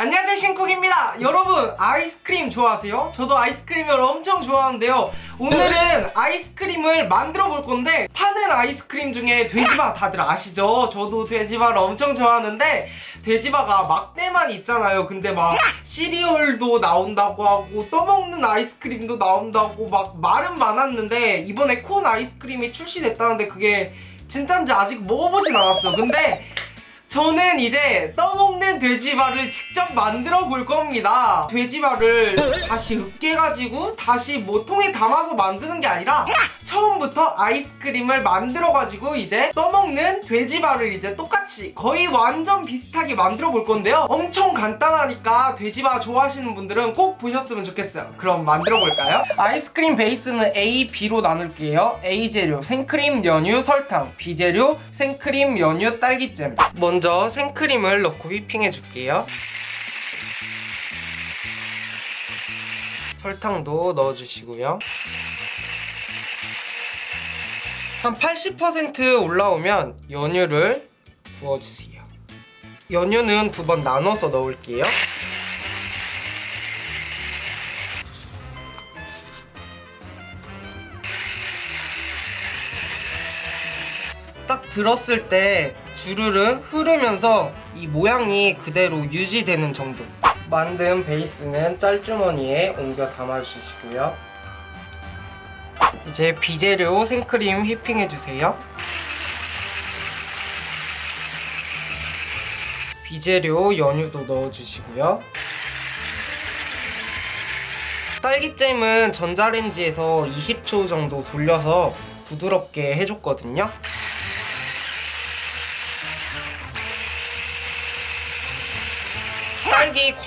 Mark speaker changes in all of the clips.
Speaker 1: 안녕하세요 신쿡입니다 여러분 아이스크림 좋아하세요? 저도 아이스크림을 엄청 좋아하는데요 오늘은 아이스크림을 만들어 볼 건데 파는 아이스크림 중에 돼지바 다들 아시죠? 저도 돼지바를 엄청 좋아하는데 돼지바가 막대만 있잖아요 근데 막 시리얼도 나온다고 하고 떠먹는 아이스크림도 나온다고 막 말은 많았는데 이번에 콘 아이스크림이 출시됐다는데 그게 진짠지 아직 먹어보진 않았어 근데 저는 이제 떠먹는 돼지발을 직접 만들어 볼 겁니다. 돼지발을 다시 으깨가지고 다시 뭐 통에 담아서 만드는 게 아니라 처음부터 아이스크림을 만들어가지고 이제 떠먹는 돼지발을 이제 똑같이 거의 완전 비슷하게 만들어 볼 건데요. 엄청 간단하니까 돼지발 좋아하시는 분들은 꼭 보셨으면 좋겠어요. 그럼 만들어 볼까요? 아이스크림 베이스는 A, B로 나눌게요. A 재료 생크림, 연유, 설탕 B 재료 생크림, 연유, 딸기잼 먼저 생크림을 넣고 휘핑해 줄게요. 설탕도 넣어주시고요. 한 80% 올라오면 연유를 부어주세요. 연유는 두 번 나눠서 넣을게요. 딱 들었을 때 주르르 흐르면서 이 모양이 그대로 유지되는 정도. 만든 베이스는 짤주머니에 옮겨 담아주시고요. 이제 비재료 생크림 휘핑해주세요. 비재료 연유도 넣어주시고요. 딸기잼은 전자레인지에서 20초 정도 돌려서 부드럽게 해줬거든요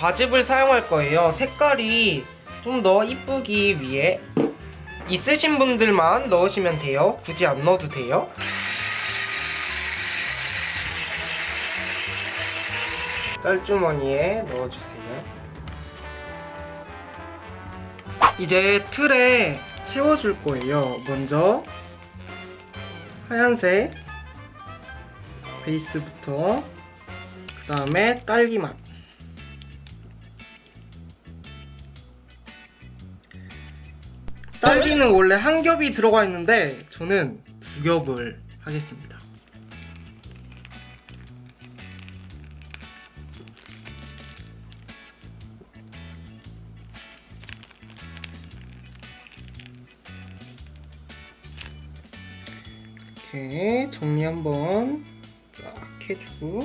Speaker 1: 과즙을 사용할 거예요. 색깔이 좀 더 이쁘기 위해 있으신 분들만 넣으시면 돼요. 굳이 안 넣어도 돼요. 짤주머니에 넣어주세요. 이제 틀에 채워줄 거예요. 먼저 하얀색 베이스부터 그 다음에 딸기 맛 딸기는 원래 한 겹이 들어가 있는데 저는 두 겹을 하겠습니다. 이렇게 정리 한번 쫙 해주고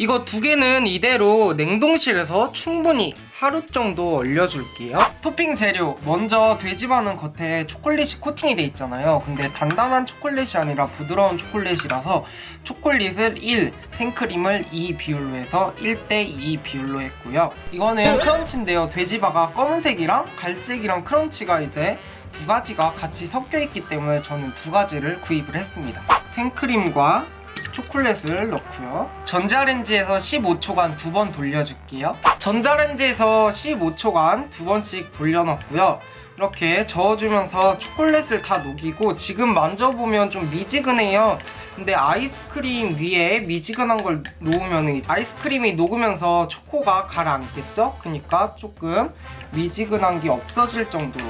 Speaker 1: 이거 두 개는 이대로 냉동실에서 충분히 하루 정도 얼려줄게요. 토핑 재료 먼저 돼지바는 겉에 초콜릿이 코팅이 돼 있잖아요. 근데 단단한 초콜릿이 아니라 부드러운 초콜릿이라서 초콜릿을 1, 생크림을 2 비율로 해서 1대2 비율로 했고요. 이거는 크런치인데요. 돼지바가 검은색이랑 갈색이랑 크런치가 이제 두 가지가 같이 섞여 있기 때문에 저는 두 가지를 구입을 했습니다. 생크림과 초콜릿을 넣고요. 전자레인지에서 15초간 두 번 돌려줄게요. 전자레인지에서 15초간 두 번씩 돌려놨고요. 이렇게 저어주면서 초콜릿을 다 녹이고 지금 만져보면 좀 미지근해요. 근데 아이스크림 위에 미지근한 걸 놓으면 아이스크림이 녹으면서 초코가 가라앉겠죠? 그러니까 조금 미지근한 게 없어질 정도로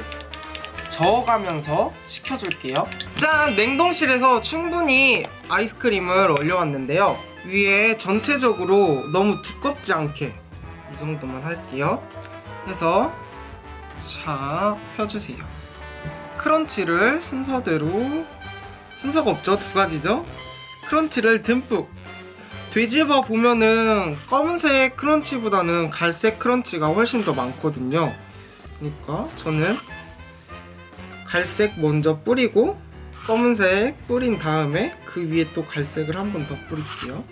Speaker 1: 저어가면서 식혀줄게요 짠! 냉동실에서 충분히 아이스크림을 얼려왔는데요 위에 전체적으로 너무 두껍지 않게 이 정도만 할게요 해서 샥 펴주세요 크런치를 순서대로 순서가 없죠? 두 가지죠? 크런치를 듬뿍 돼지바 보면은 검은색 크런치보다는 갈색 크런치가 훨씬 더 많거든요 그러니까 저는 갈색 먼저 뿌리고 검은색 뿌린 다음에 그 위에 또 갈색을 한 번 더 뿌릴게요.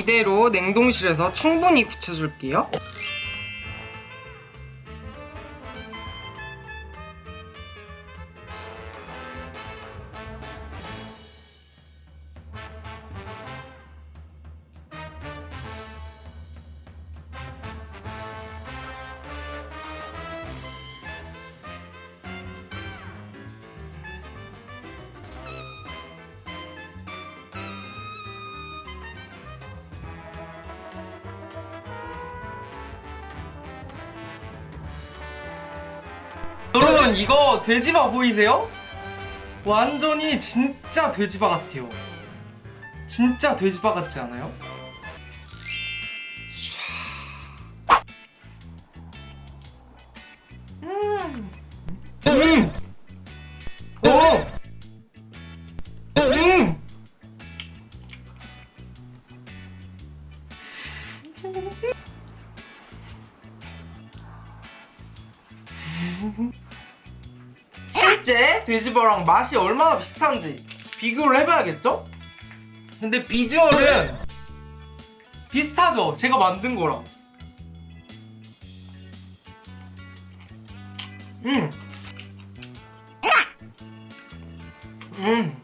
Speaker 1: 이대로 냉동실에서 충분히 굳혀줄게요. 여러분 이거 돼지바 보이세요? 완전히 진짜 돼지바 같아요. 진짜 돼지바 같지 않아요? 음. 음. 오. 음. 실제 돼지바랑 맛이 얼마나 비슷한지 비교를 해봐야겠죠? 근데 비주얼은 비슷하죠? 제가 만든 거랑 음. 음.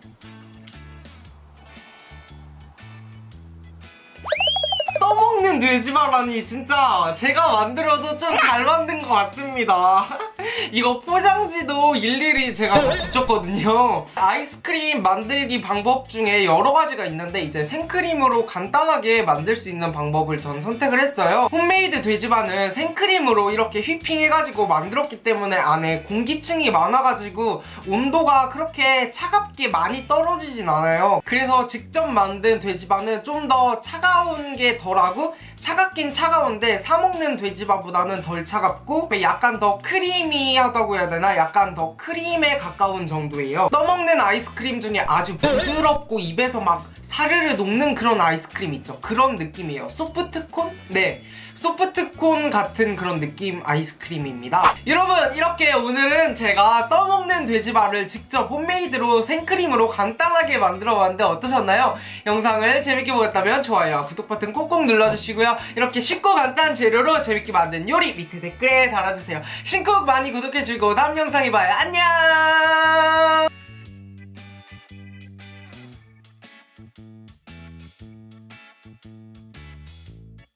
Speaker 1: 떠먹는 돼지바라니 진짜 제가 만들어도 좀 잘 만든 것 같습니다 이거 포장지도 일일이 제가 다 붙였거든요. 아이스크림 만들기 방법 중에 여러 가지가 있는데 이제 생크림으로 간단하게 만들 수 있는 방법을 전 선택을 했어요. 홈메이드 돼지바는 생크림으로 이렇게 휘핑해가지고 만들었기 때문에 안에 공기층이 많아가지고 온도가 그렇게 차갑게 많이 떨어지진 않아요. 그래서 직접 만든 돼지바는 좀더 차가운 게 덜하고 차갑긴 차가운데 사 먹는 돼지바보다는 덜 차갑고 약간 더 크리미하다고 해야 되나? 약간 더 크림에 가까운 정도예요 떠먹는 아이스크림 중에 아주 부드럽고 입에서 막 사르르 녹는 그런 아이스크림 있죠 그런 느낌이에요 소프트콘? 네 소프트콘 같은 그런 느낌 아이스크림입니다. 여러분 이렇게 오늘은 제가 떠먹는 돼지바를 직접 홈메이드로 생크림으로 간단하게 만들어봤는데 어떠셨나요? 영상을 재밌게 보셨다면 좋아요 구독 버튼 꼭꼭 눌러주시고요. 이렇게 쉽고 간단한 재료로 재밌게 만든 요리 밑에 댓글에 달아주세요. 신쿡 많이 구독해 주고 다음 영상에 봐요. 안녕